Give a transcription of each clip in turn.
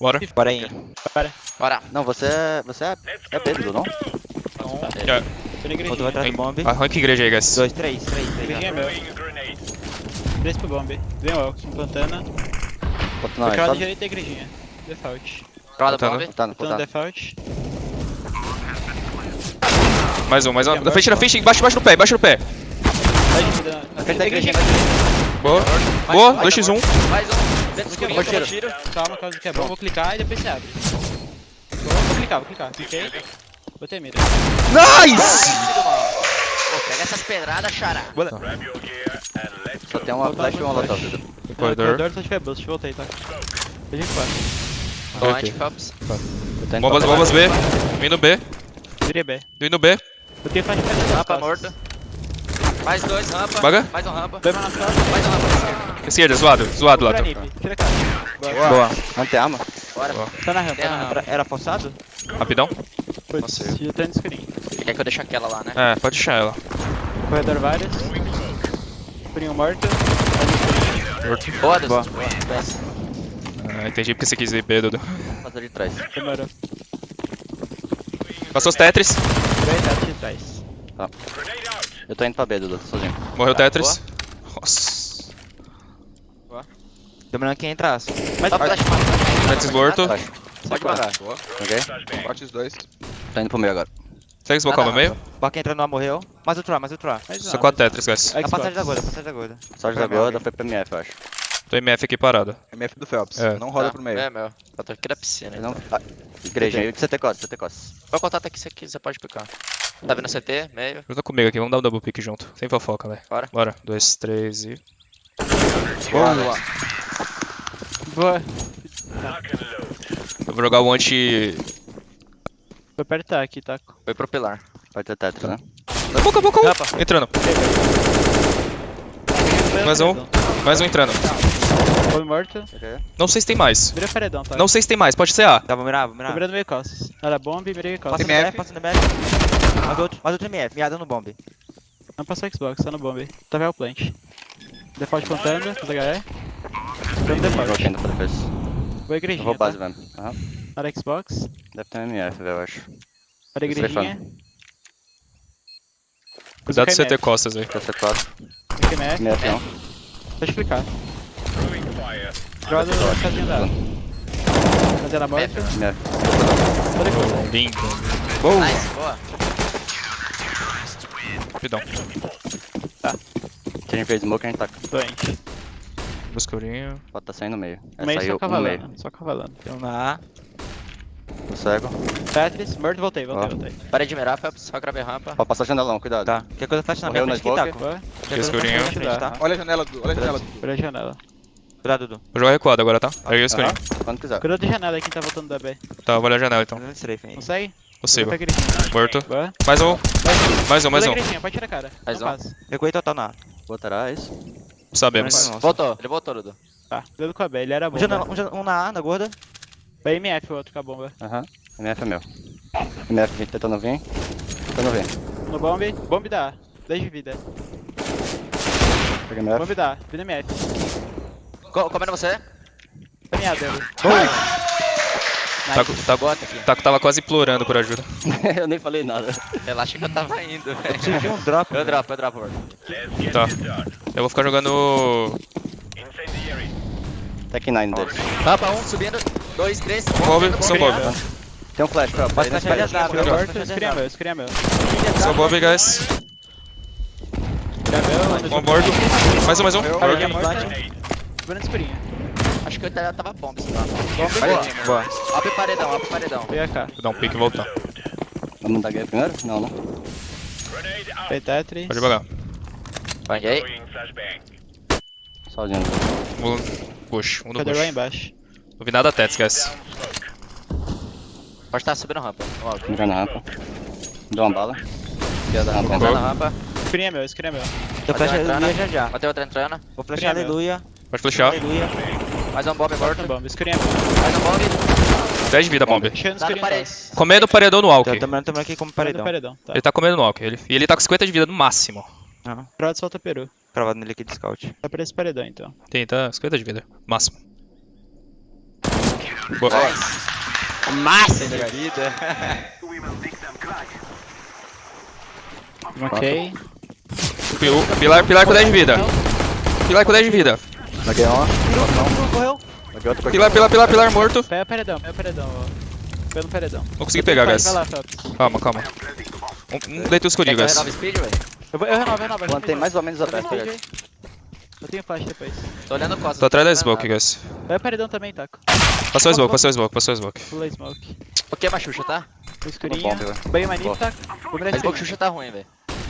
Bora. Bora aí. Bora. Bora. Não, você é. Você é. É Pedro, não? Na igrejinha. Outro vai atrás do bomb. Arranca igreja aí, guys. Dois, três, três, três. Igrejinha é meu. Três pro bomb. Vem o Elkson, plantando. Bota na Foi crowd sabe? direito da igrejinha. Default. Roda Botando. bomb. Tá, no Plantando tá. default. Mais um, mais um. Na frente, na frente, embaixo, embaixo no pé, embaixo no pé. Da. Boa. Boa, um, mais 2x1. um. Mais um. Dentro do escurinho, Vou toma tiro. Calma, calma que é bom. Vou clicar e depois você abre. Vou, clicar, vou clicar. Cliquei. Botei mira. Nice! Pô, pega essas pedradas, xará. Só tem uma flash e uma lata. Pedro. Corredor. Corredor só tiver boost. Voltei, tá? A gente vai. Toma Ok. anti-Phelps. Eu tô indo Bombas, bombas B. Vindo B. Virei B. Vindo B. Botei flash pra. Rampa morto. Mais dois, rampa. Baga. Mais um rampa. Foi nas costas. Mais um rampa esquerda. Esquerda, zoado. Zoado lá. Tá. Boa. Boa. Não tem arma? Bora. Boa. Tá na rampa, tá a rampa. Era, era forçado? Rapidão. Putz, já tá no escurinho. Quer que eu deixe aquela lá, né? É, pode deixar ela. Corredor vários. Escurinho morto. Morto. Boa, Deus. Boa. Ah, entendi porque você quis ir B, Dudu. Fazer de trás. Demorou. Passou os Tetris. Dois dados de trás. Eu tô indo pra B, Dudu, tô sozinho. Morreu Tá, Tetris. Nossa. Demorando que entrasse. Mas Só flash. Tetris morto. Pode pagar. Ok? Corte os dois. Tô indo pro meio agora. Segue esse bocal no meio. Baca entrando lá, morreu. Mais outro A, mais outro A. mais Só 4 Tetris, guys. É a passagem da gorda, a passagem da gorda. Sorte da gorda foi pra MF, eu acho. Tô MF aqui parado. MF do Phelps. É. Não roda Tá, pro meio. É, meu. Eu tô aqui da piscina. Ele Então. não. Ah, igreja, CT costas, CT costas. Meu contato aqui, você quiser, pode picar. Tá vendo CT? Meio. Junta comigo aqui, vamos dar um double pick junto. Sem fofoca, velho. Bora. Bora. 2, 3 e. Boa. Boa. Eu vou jogar o anti. Vou apertar aqui, taco. Foi pro pilar. Pode ter Tetris, né? Boca, boca, Rampa. Entrando. Mais um. Mais um entrando. Bomb morto. Não sei se tem mais. Vira paredão, tá? Não sei se tem mais, pode ser A. Tá, vou mirar, vou mirar. Tô virando meio costas. Era bomb, mirei Passa costas. no MF, passa no MF. Mais outro, mais outro MF, miado no bomb. Não passou Xbox, tá no bomb. Tá velho plant. Default plantando, tudo HE. No default. ainda pra defesa. Vou Eu igrejinha, vou tá? base mesmo. Aham. Para Xbox. Deve ter um MF, velho, eu acho. Para Esse igrejinha. Cuidado de CT costas aí. CT4. KMF. MF não. Pode clicar. Joga a casinha dela. Casinha na morta. MF. Toda coisa. Lindo. Nice, boa. Rapidão. Se a gente fez smoke, a gente tá. Doente. Buscurinho. Pode tá saindo no meio. É, No meio saiu só um no meio. cavalando. Só cavalando. Então na A. Tô cego. Tetris, morto, voltei, voltei, Ó. voltei. Parei de mirar, Phelps. Só gravei rampa. Pode passar janelão, cuidado. Tá. Qualquer coisa flash na minha frente na. Boa. Na frente, tá? Olha a janela do. Olha a janela do. Por a janela. Cuidado, Dudu. Vou jogar recuado agora, tá? Aí eu escolhi. Aham, Quando quiser. Cuidado de janela aí quem tá voltando da B. Tá, vou olhar a janela então. Consegue? Igrejinha. Morto. Boa. Mais um. Mais um, mais um. pode tirar a cara. Mais um. Recuei total na A. Botará isso. Sabemos. Mais um. Voltou. Ele voltou, Dudu. Tá, cuidado com a B, ele era bom. Um, um, um na A, na gorda. Vai MF o outro com a bomba. Aham. MF é meu. MF tentando vir. Tentando vir. No bomb, bomb dá. 10 de vida. Pega MF. Bomb dá, vida MF. Co comendo você? Caminhada ele. Tá, tá, Bota aqui. tá, tava quase implorando por ajuda. eu nem falei nada. Relaxa que eu tava indo, velho. Preciso de um drop. Eu dropo, eu dropo. Tá. Eu vou ficar jogando. Tech 9 deles. Rampa 1, subindo. 2, 3. Bob, são Bob. Tem um flash, morto, flashar de escreve azar. meu, escreve meu. São Bob, guys. Meu, Um morto. Mais um, mais um. Subindo escurinha. Acho que eu tava tava bomb, sei lá. Bomb Boa. boa. Abre paredão, abre paredão. Veio cá. Vou dar um pique e voltar. Vamos dar guerra primeiro? Não, não. Tem Tetris. Pode devagar. Banguei. Sozinho. Vou. Push. Um do Cadê lá push. embaixo? Não vi nada Tets, guys. Pode estar subindo rampa. Mirando na rampa. Deu uma bala. Esquerda rampa. Entrando na rampa. Escurinha meu, escurinha meu. Tô flashando entrando. aleluia já já. Matei outra entrando. Vou flashar Primeiro. aleluia. Pode flechar. Mais um bomb Morto morto. no bomb, escurinha. Mais um bomb. 10 de vida, bomb. Comendo o paredão no Walk. Tô tomando, tomando aqui como Paredão. tá. Ele tá comendo no Walk. Ele, e ele tá com 50 de vida no máximo. Aham. Crowd solta peru. Cravado nele aqui de scout. Tá pra esse paredão então. Tem, tá 50 de vida. Máximo. Boa. Massa! Vida. Ok. Pil- Pilar, pilar com 10 de vida. Pilar com 10 de vida. Laguei um, Correu. laguei outro, Pilar, pilar, pilar, pilar morto. Pega o paredão, pega o paredão, ó. Pega no paredão. Não consegui pegar, Vai, guys. Vai lá. Calma, calma. Um, um deita o escurinho, Quer que eu guys. Eu, vou, eu renovo, eu renovo. Plantei mais ou menos aberto, tenho guys. Eu tenho flash depois. Tô olhando costas. Tô atrás da smoke, guys. Pega o paredão também, Taco. Passou a smoke, passou a smoke, passou a smoke. Pulei smoke. Ok, mas Xuxa, tá? Bom, velho. Bem. Taco. Vou pouco escurinho. Xuxa tá ruim, velho.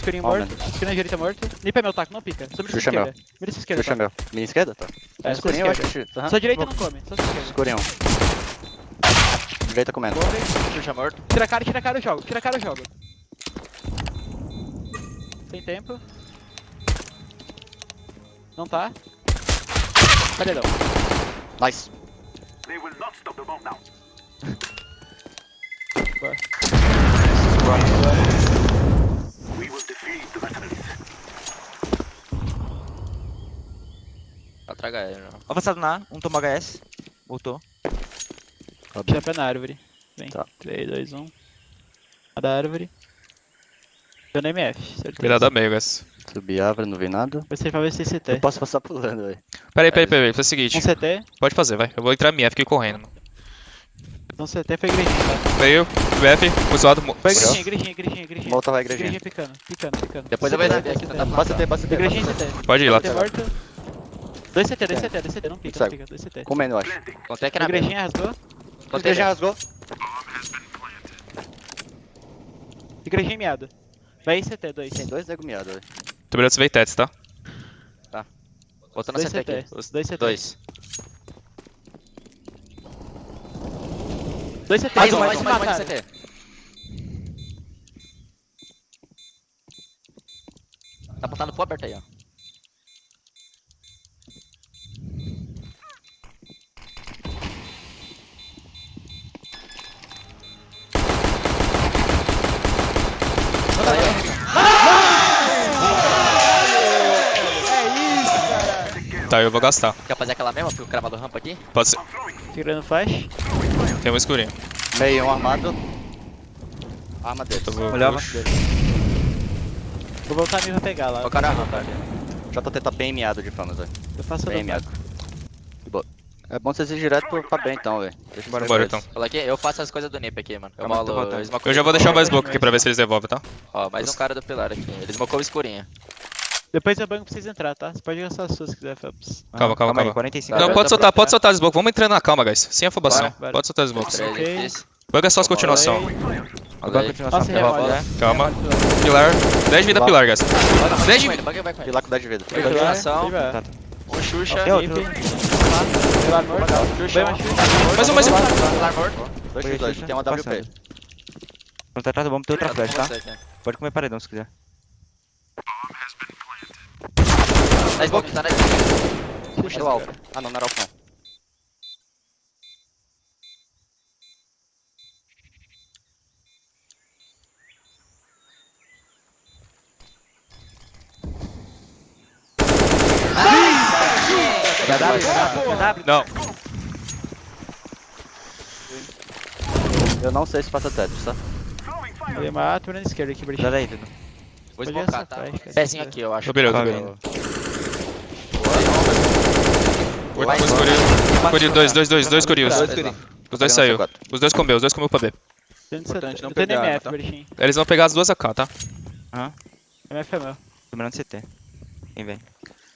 Escurinho Ó, morto. Escurinho direita morto. Nip é meu, Taco. Não pica. Só mira é meu. esquerda. Mira sua esquerda, Xuxa é Taco. meu. Minha esquerda, tá? É, Escurinho, eu acho aham. Sua direita não come. Só esquerda. Escurinho. Direita comendo. Xuxa morto. Tira a cara, tira a cara, eu jogo. Tira a cara, eu jogo. Tem tempo. Não tá. Paredão. Nice. Boa. Atrás ele, não. Avançado na A, um tomou HS. Voltou. Tira pé na árvore. Vem. Tá. 3, 2, 1. A da árvore. Deu no MF, certeza. Cuidado a meio, guys. Subi a árvore, não vi nada. Vai ser pra ver se CT. Eu posso passar pulando, velho. Peraí, peraí, peraí. Faz o seguinte. Um CT. Pode fazer, vai. Eu vou entrar minha, fiquei correndo. mano. Um CT foi igrejinha, tá? Veio, BF, usado. Foi Morreu? igrejinha, igrejinha, igrejinha, igrejinha. Volta vai, igrejinha. Igrejinha picando, picando, picando. Depois eu vou dar aqui, CT. tentar Basta ter, basta ter. Igrejinha CT. Pode ir lá. Morto. 2 CT, 2 CT, 2 CT, não pica, não pica, 2 CT. Comendo, eu acho. Contei aqui na. Igrejinha rasgou. Contei já B. rasgou. Igrejinha miado. Vai CT, 2. Tem dois nego miado, velho. Tô mirando se tetos, tá? Voltando na 2 CT aqui. 2 CT. Dois. 2 CT. Mais um, mais um, mais um, mais um. CT. Tá apontando pro aberto aí, ó. Tá aí, ó. Tá, eu vou gastar. Quer fazer aquela mesma pro cravado rampa aqui? Pode ser. Tirando flash. Tem um escurinho. Meio, um armado. Arma dele. Olhava. Vou voltar a mim pra pegar lá. O cara rampa. JT tá bem miado de famas, velho. Eu faço Bem do miado. Boa. É bom vocês ir direto pro- pra bem então, velho. Deixa Bora, Bora então. Fala aqui, eu faço as coisas do Nip aqui, mano. Eu Calma, molo. Eu já vou deixar mais smoke aqui pra ver se eles devolvem, tá? Ó, mais um cara do pilar aqui. Ele smocou o escurinho. Depois eu banco pra vocês entrar, tá? Você pode gastar as suas se quiser, Phelps. Calma, calma, aí, calma. 45. Tá, Não, tá, pode tá soltar, pode né? soltar as smokes. Vamos entrando na calma, guys. Sem afobação. Bora, bora. Pode soltar. Três, Ok. X. Banca só as continuação. Agora aí. continuação. Né? Calma. Pilar. 10 vida pilar, guys. Vai 10 de ele. Pilar com 10 de vida. Continuação. Tá, Um Xuxa. Tem outro. Pilar morto. Mais um, mais um. Pilar morto. 2 Foi, x 2, Xuxa. tem uma WP. Quando tá atrás do bomb, tem outra flash, tá? Pode comer paredão se quiser. Tá smoke, tá na Puxa o alfa. Ah não, não era alfa não. Não. Eu não sei se passa Tetris, tá? Eu mato na esquerda aqui, Dá Brigitte. daí, Dudu. Vou Pode smocar, essa tá? Pezinho aqui, eu acho. Tô beleza, tô Calma, beleza. Oito com escurinho. Escurinho, dois, dois, dois, dois. Dois escurinhos. Os dois saiu. Os dois comeu, os dois comeu pra B. Importante não pegar, MF, tá? Eles vão pegar as duas AK, tá? MF é meu. Tô mirando CT. Quem vem?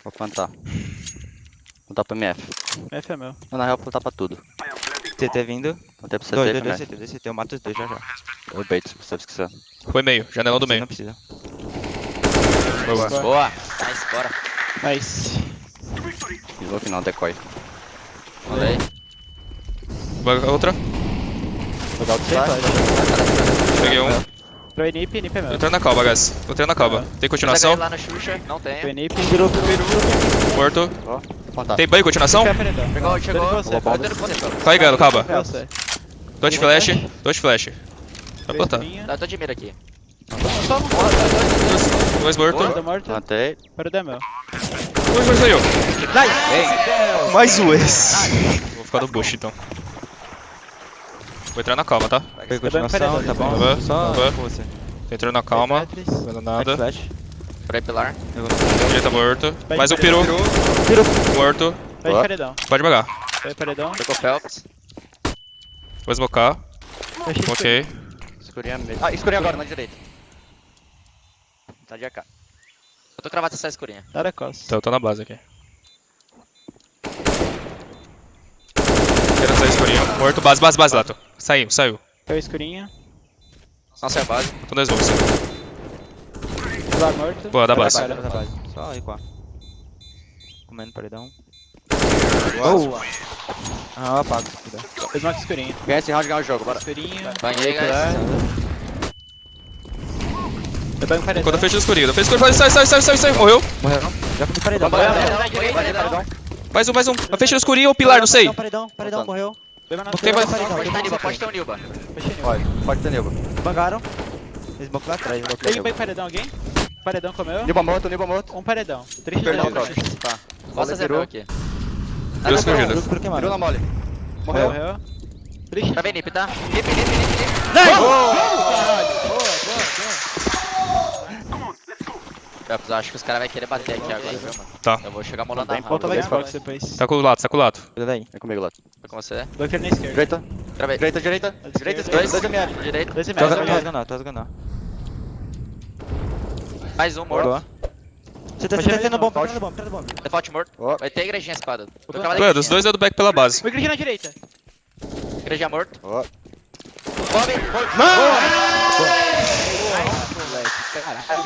Vou plantar. Plantar pro MF. MF é meu. Não, na real, vou plantar pra tudo. CT vindo. Plantei pro CT Dois, dois, dois. CT, dois CT. Eu mato os dois já já. Eu bait, se vocês quiserem. Foi meio, janelão do Você meio. Não precisa. Boa. Boa. Nice, bora. Nice. Smoke não, decoy. Manda aí. Vai- Outra. Peguei um. Pro Nip, Nip é entrando na calma, guys. Entrando na calma. Tem continuação? Lá no Xuxa. Não Pro tem. Nip. Morto. Ó, plantar. Tem banho, continuação? Chegou, chegou. Calma. Pé você. Tô de flash. Tô de flash. Vai botar. Tá, tô de mira aqui. Dois morto. Morto. Plantei. Paredão é meu. Dois, dois saiu. Mais um esse. Vou ficar no bush então. Vou entrar na calma, tá? Foi continuação, tá bom? Tava, Só tava. com você. Tô entrando na calma. Tetris. Vendo nada. Flash. Por aí, pilar. Direita morto. Vai, Mais um paredão. peru. Morto. Vai de paredão. Pode bagar. Vai de paredão. Pegou Phelps. Vou smocar. Vai de Ok. Escurinha meio. Ah, escurinha agora, na direita. Tá de AK. Eu tô cravado essa escurinha. Nada costa. Então eu tô na base aqui. Quero sair escurinho. Morto. Base, base, base, Lato. Saiu, saiu. Caiu escurinha. Nossa, é a base. Tô dois vamos. Pilar morto. Boa, da base. Da base. Só recuar. Comendo paredão. Boa. Ah, apago. Fez uma escurinha. Ganha esse round, ganha o jogo, bora. Escurinha. Banhei, guys. Eu pego paredão. Quando eu fecho no escurinho. Eu fecho no escurinho. Sai, sai, sai, sai, sai. Morreu. Morreu não? Já fui no paredão. Banhei, paredão. Mais um, mais um. Eu fecho no escurinho ou pilar, não sei. Paredão, paredão, morreu. Na Tem mais- Paredão, Pode ter um. Nilba, pode ter um Nilba. Pode, pode ter Nilba. Bangaram. Smoke lá atrás, Tem bem paredão alguém? Paredão comeu? Nilba morto, Nilba morto. Um paredão. Três paredão. Tá. Valeu, acertar aqui. Deu escondido. Virou na mole. Morreu. Morreu. Triste. Travei Nip, tá? Nip, Nip, Nip, Nip. Phelps, Caps, acho que os caras vão querer bater aqui agora, viu, mano? Tá. Eu vou chegar molando a rampa. Tá com o lado, tá com o lado. Cuida daí. É comigo, lado. Tá com você. Dois na esquerda. Direita. Direita, direita. Direita, dois. Dois ML. Direita. Dois ML. Tô rasgando, tô rasgando. Mais um morto. Tá, você tá tendo bomba, tá tendo bomba, tá tendo. Default é morto. Vai ter igrejinha espada. Mano, os dois é do back pela base. Vou igrejinha na direita. Igrejinha morto. Ó. Mano!